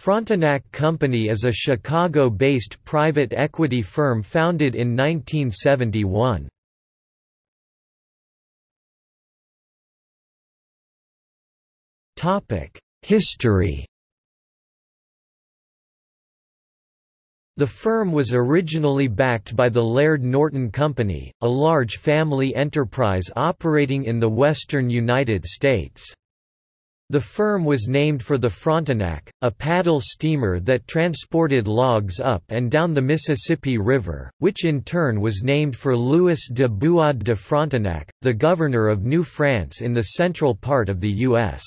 Frontenac Company is a Chicago-based private equity firm founded in 1971. History The firm was originally backed by the Laird Norton Company, a large family enterprise operating in the western United States. The firm was named for the Frontenac, a paddle steamer that transported logs up and down the Mississippi River, which in turn was named for Louis de Buade de Frontenac, the governor of New France in the central part of the U.S.